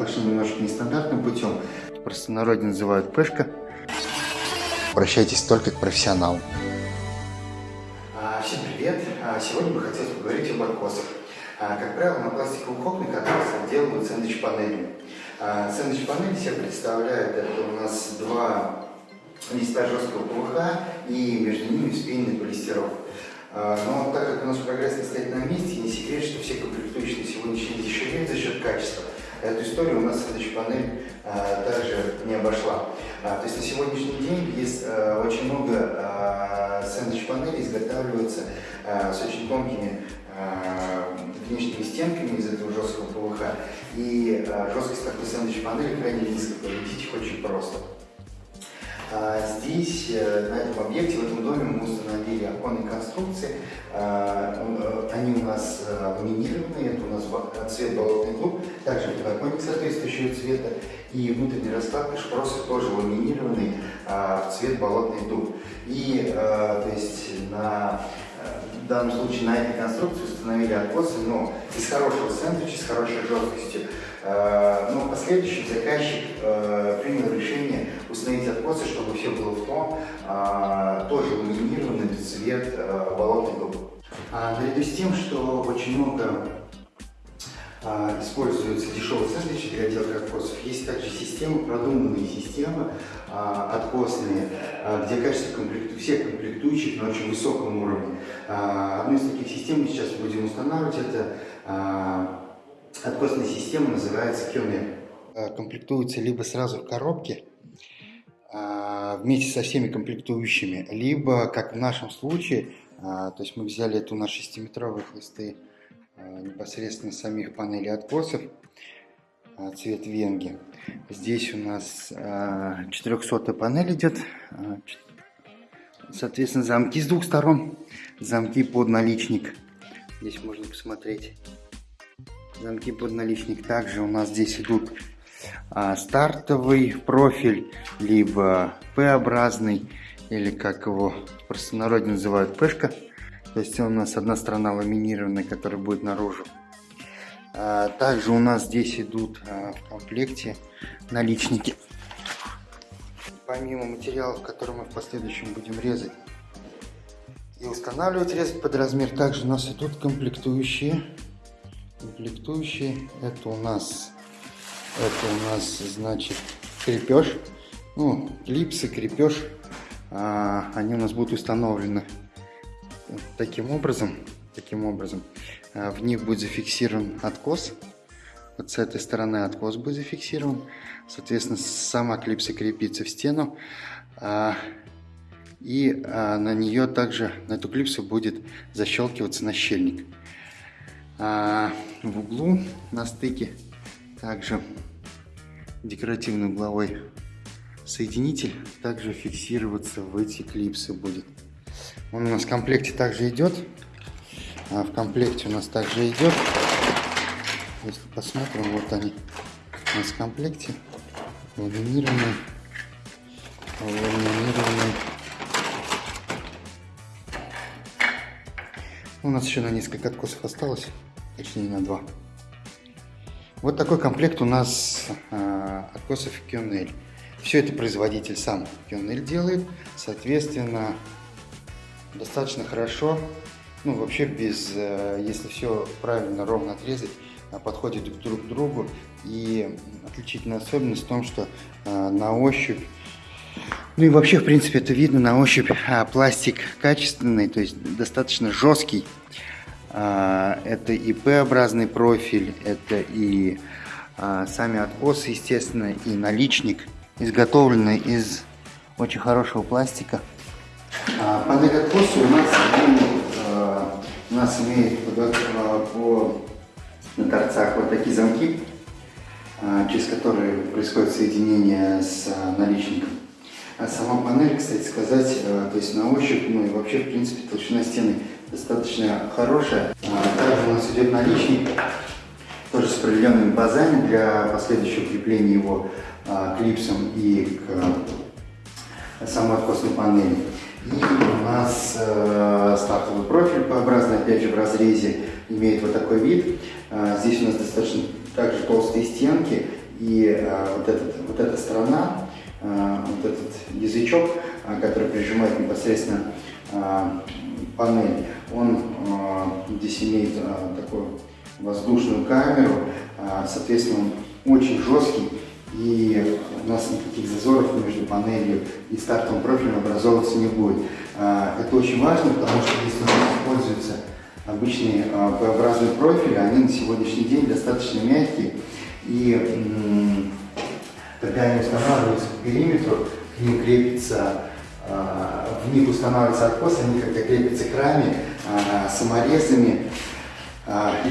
Пошли немножко нестандартным путем. В простонародье называют пешка. Обращайтесь только к профессионалу. А, всем привет! А, сегодня бы хотелось поговорить об откосах. А, как правило, на пластиковых окнах откосы делают сэндвич-панелями. Сэндвич-панель себя представляет, это у нас два листа жесткого ПВХ и между ними вспененный полистирол. Но так как у нас прогресс не стоит на месте, не секрет, что все комплектующие на сегодняшний день дешевеют за счет качества. Эту историю у нас следующая панель а, также не обошла. А, то есть на сегодняшний день есть а, очень много а, сэндвич-панелей изготавливаются а, с очень тонкими а, внешними стенками из этого жесткого ПВХ. И а, жесткость такой сэндвич-панели крайне низкая, победить их очень просто. А, здесь, э, на этом объекте, в этом доме мы установили оконные конструкции. А, э, они у нас э, ламинированные, это у нас цвет болотный клуб, также подоконник соответствующего цвета. И внутренний раскладка шпросы тоже ламинированный а, в цвет болотный дуб. И, то есть, на в данном случае на этой конструкции установили откосы, но из хорошего сэндвича, с хорошей жесткостью. Но в последующем заказчик принял решение установить откосы, чтобы все было в том, э, тоже ламинированный цвет болотной дуб. А наряду с тем, что очень много используются дешевые сэндвичи для отделки откосов. Есть также системы, продуманные системы откосные, где качество комплекту, всех комплектующих на очень высоком уровне. Одну из таких систем мы сейчас будем устанавливать. Это Откосная система называется QNEP. Э, комплектуется либо сразу в коробке, вместе со всеми комплектующими, либо, как в нашем случае, э, то есть мы взяли эту на 6-метровые хлысты непосредственно самих панелей откосов, цвет венги. Здесь у нас 400 панель идет, соответственно замки с двух сторон, замки под наличник. Здесь можно посмотреть замки под наличник. Также у нас здесь идут а, стартовый профиль, либо П-образный, или как его в простонародье называют пешка. То есть у нас одна сторона ламинированная, которая будет наружу. А, также у нас здесь идут а, в комплекте наличники. Помимо материалов, которые мы в последующем будем резать и устанавливать, резать под размер, также у нас идут комплектующие комплектующие. Это у нас, это у нас, значит, крепеж. Ну, клипсы, крепеж. А, они у нас будут установлены таким образом. Таким образом. А, в них будет зафиксирован откос. Вот с этой стороны откос будет зафиксирован. Соответственно, сама клипса крепится в стену. А, и а, на нее также, на эту клипсу будет защелкиваться нащельник. А в углу на стыке также декоративный угловой соединитель также фиксироваться в эти клипсы будет. Он у нас в комплекте также идет. А в комплекте у нас также идет. Если посмотрим, вот они у нас в комплекте. Ламинированные. Ламинированные. У нас еще на несколько откосов осталось точнее на два. Вот такой комплект у нас э, откосов QNL. Все это производитель сам QNL делает, соответственно, достаточно хорошо, ну вообще без, э, если все правильно, ровно отрезать, э, подходит друг к другу. И отличительная особенность в том, что э, на ощупь ну и вообще, в принципе, это видно на ощупь. А, пластик качественный, то есть достаточно жесткий. А, это и П-образный профиль, это и а, сами откосы, естественно, и наличник, изготовленный из очень хорошего пластика. А, панель откоса у нас, у нас имеет по, на торцах вот такие замки, через которые происходит соединение с наличником. А сама панель, кстати сказать, то есть на ощупь, ну и вообще, в принципе, толщина стены достаточно хорошая. А, также у нас идет наличник, тоже с определенными базами для последующего крепления его а, клипсом и к самой откосной панели. И у нас э, стартовый профиль П-образный, опять же в разрезе, имеет вот такой вид. А, здесь у нас достаточно также толстые стенки И вот, этот, вот эта сторона, вот этот язычок, который прижимает непосредственно панель, он здесь имеет такую воздушную камеру, соответственно, он очень жесткий, и у нас никаких зазоров между панелью и стартовым профилем образовываться не будет. Это очень важно, потому что если используются обычные П-образные профили, они на сегодняшний день достаточно мягкие, и когда они устанавливаются по периметру, к ним крепится, в них устанавливается откос, они когда крепятся к раме, саморезами,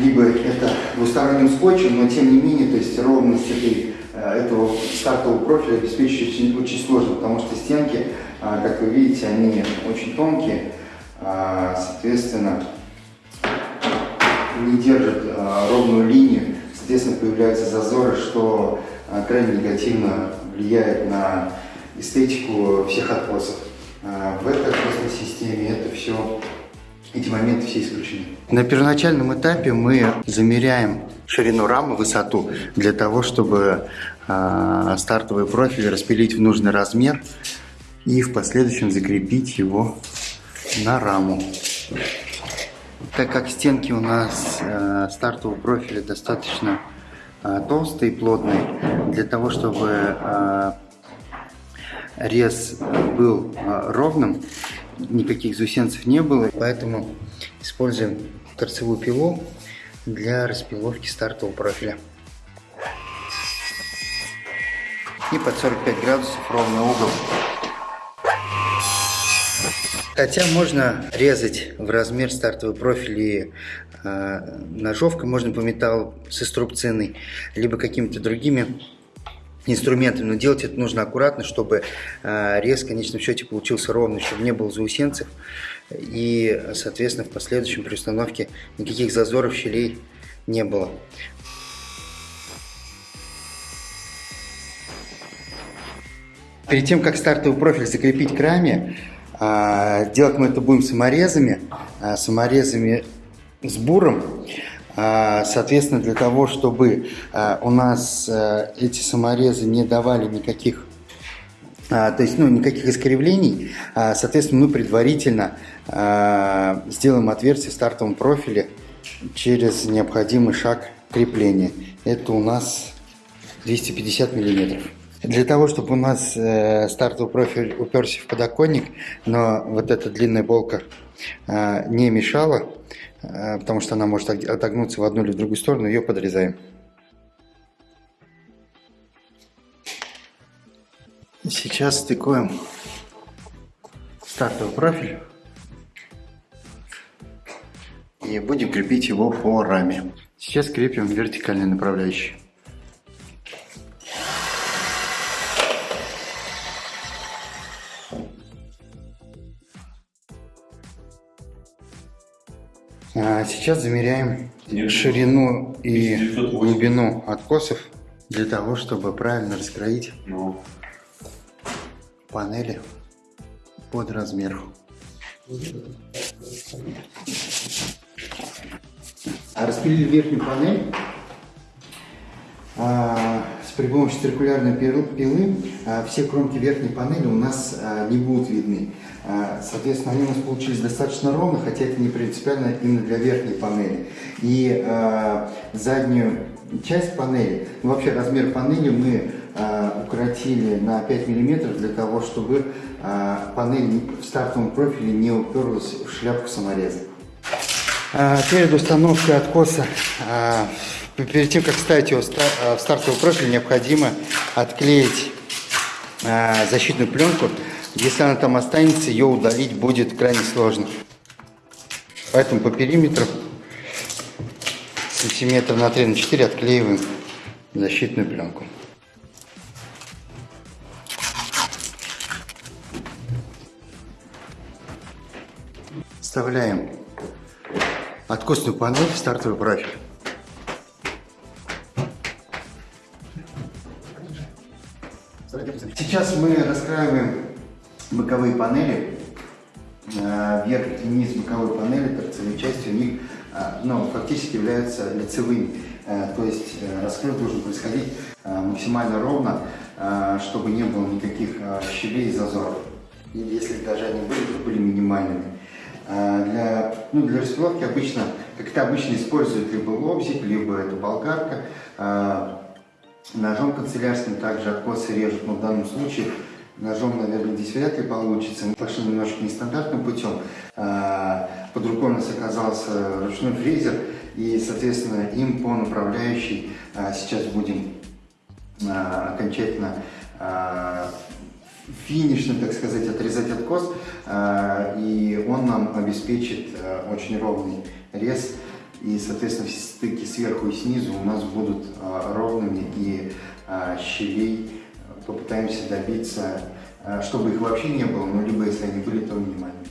либо это двусторонним скотчем, но тем не менее, то есть ровность этой, этого стартового профиля обеспечить очень, очень сложно, потому что стенки, как вы видите, они очень тонкие, соответственно, не держат ровную линию, соответственно, появляются зазоры, что крайне негативно влияет на эстетику всех откосов. В этой откосной системе это все эти моменты все исключены. На первоначальном этапе мы замеряем ширину рамы, высоту, для того, чтобы э, стартовый профиль распилить в нужный размер и в последующем закрепить его на раму. Так как стенки у нас э, стартового профиля достаточно э, толстые и плотные, для того, чтобы э, рез был э, ровным, никаких заусенцев не было, поэтому используем торцевую пилу для распиловки стартового профиля. И под 45 градусов ровный угол. Хотя можно резать в размер стартовый профиль и э, ножовкой, можно по металлу с инструбциной, либо какими-то другими инструментами, но делать это нужно аккуратно, чтобы э, рез в конечном счете получился ровный, чтобы не было заусенцев и, соответственно, в последующем при установке никаких зазоров, щелей не было. Перед тем, как стартовый профиль закрепить к раме, э, делать мы это будем саморезами, э, саморезами с буром. А, соответственно, для того, чтобы а, у нас а, эти саморезы не давали никаких то есть, ну, никаких искривлений, соответственно, мы предварительно сделаем отверстие в стартовом профиле через необходимый шаг крепления. Это у нас 250 миллиметров. Для того, чтобы у нас э, стартовый профиль уперся в подоконник, но вот эта длинная болка не мешала, Э, потому что она может отогнуться в одну или в другую сторону, ее подрезаем. Сейчас стыкуем стартовый профиль и будем крепить его по раме. Сейчас крепим вертикальный направляющий. Сейчас замеряем ширину и глубину откосов для того, чтобы правильно раскроить ну. панели под размер. А распилили верхнюю панель а, с при помощи циркулярной пилы а, все кромки верхней панели у нас а, не будут видны. А, соответственно, они у нас получились достаточно ровно, хотя это не принципиально именно для верхней панели. И э, заднюю часть панели, ну, вообще размер панели мы э, укоротили на 5 мм для того, чтобы э, панель в стартовом профиле не уперлась в шляпку самореза. Перед установкой откоса, перед тем, как ставить его в стартовый профиль, необходимо отклеить защитную пленку если она там останется, ее удалить будет крайне сложно. Поэтому по периметру сантиметр на 3 на 4 отклеиваем защитную пленку. Вставляем откосную панель в стартовый профиль. Сейчас мы раскраиваем боковые панели, э, верх и низ боковой панели, торцевые части у них э, ну, фактически являются лицевыми. То есть раскрой должен происходить максимально ровно, чтобы не было никаких щелей и зазоров. И если даже они были, то были минимальными. Для, ну, для распиловки обычно, как это обычно используют либо лобзик, либо это болгарка. Ножом канцелярским также откосы режут, но в данном случае ножом, наверное, здесь вряд ли получится. Мы пошли немножко нестандартным путем. Под рукой у нас оказался ручной фрезер, и, соответственно, им по направляющей сейчас будем окончательно финишно, так сказать, отрезать откос, и он нам обеспечит очень ровный рез и, соответственно, все стыки сверху и снизу у нас будут а, ровными и а, щелей попытаемся добиться, а, чтобы их вообще не было, но либо если они были, то минимальными.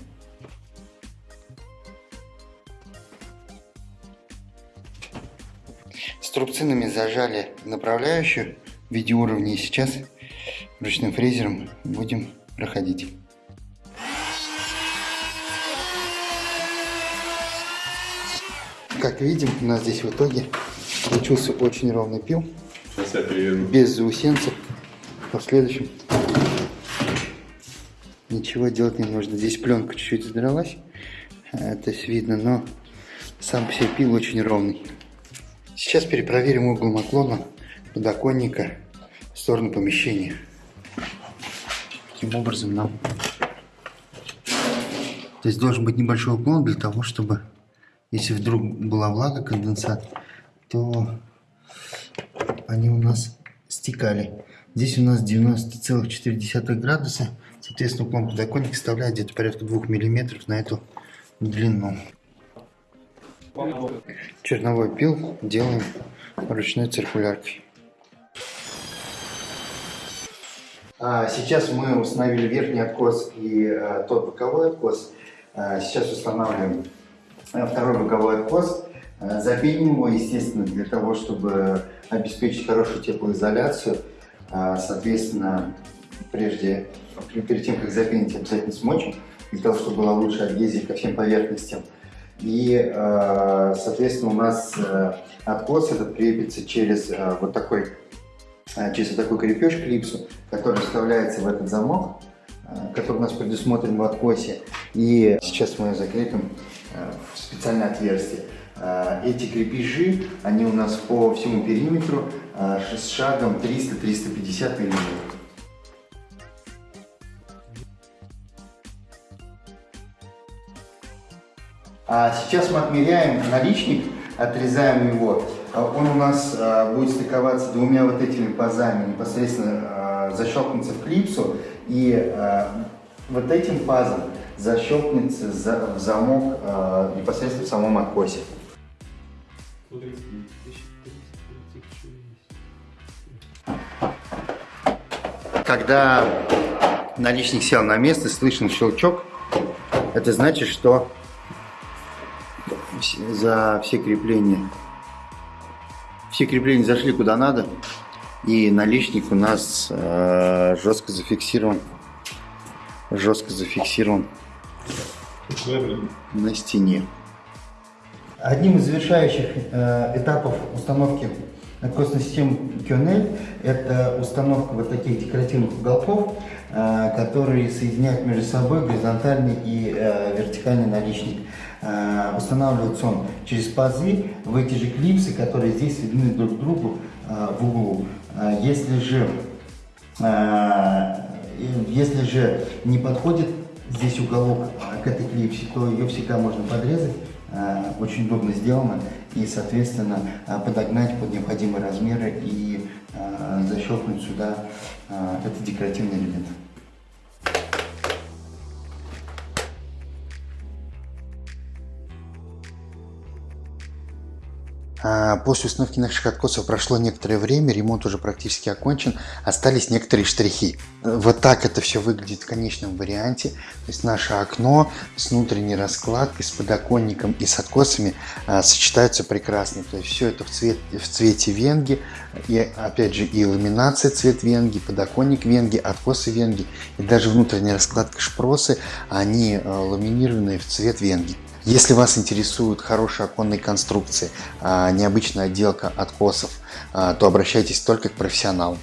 Струбцинами зажали направляющую в виде уровней. Сейчас ручным фрезером будем проходить. Как видим, у нас здесь в итоге получился очень ровный пил. Без заусенцев. В следующем ничего делать не нужно. Здесь пленка чуть-чуть задралась. Это видно, но сам по себе пил очень ровный. Сейчас перепроверим угол наклона подоконника в сторону помещения. Таким образом нам здесь должен быть небольшой уклон для того, чтобы если вдруг была влага, конденсат, то они у нас стекали. Здесь у нас 90,4 градуса. Соответственно, уклон подоконника составляет где-то порядка 2 миллиметров на эту длину. Черновой пил делаем ручной циркуляркой. А, сейчас мы установили верхний откос и а, тот боковой откос. А, сейчас устанавливаем Э, второй боковой откос. Э, запеним его, естественно, для того, чтобы обеспечить хорошую теплоизоляцию. Э, соответственно, прежде, перед тем, как запенить, обязательно смочим, для того, чтобы была лучшая адгезия ко всем поверхностям. И, соответственно, у нас откос этот крепится через вот такой, через вот такой крепеж клипсу, который вставляется в этот замок, который у нас предусмотрен в откосе. И сейчас мы закрепим Э, в специальное отверстие. Э, эти крепежи, они у нас по всему периметру э, с шагом 300-350 мм. А сейчас мы отмеряем наличник, отрезаем его. Он у нас будет стыковаться двумя вот этими пазами, непосредственно защелкнется в клипсу. И вот этим пазом защелкнется за, в замок э, непосредственно в самом откосе. Когда наличник сел на место, слышен щелчок, это значит, что за все крепления все крепления зашли куда надо, и наличник у нас э, жестко зафиксирован жестко зафиксирован на стене. Одним из завершающих э, этапов установки откосной системы QNL это установка вот таких декоративных уголков, э, которые соединяют между собой горизонтальный и э, вертикальный наличник. Э, устанавливается он через пазы в эти же клипсы, которые здесь соединены друг к другу в углу. Если же если же не подходит здесь уголок к этой клипсе, то ее всегда можно подрезать. А, очень удобно сделано и, соответственно, а, подогнать под необходимые размеры и а, защелкнуть сюда этот декоративный элемент. После установки наших откосов прошло некоторое время, ремонт уже практически окончен, остались некоторые штрихи. Вот так это все выглядит в конечном варианте. То есть наше окно с внутренней раскладкой, с подоконником и с откосами а, сочетаются прекрасно. То есть все это в, цвет, в цвете венги, и опять же и ламинация цвет венги, подоконник венги, откосы венги и даже внутренняя раскладка шпросы, они а, ламинированные в цвет венги. Если вас интересуют хорошие оконные конструкции, а, необычная отделка откосов, а, то обращайтесь только к профессионалу.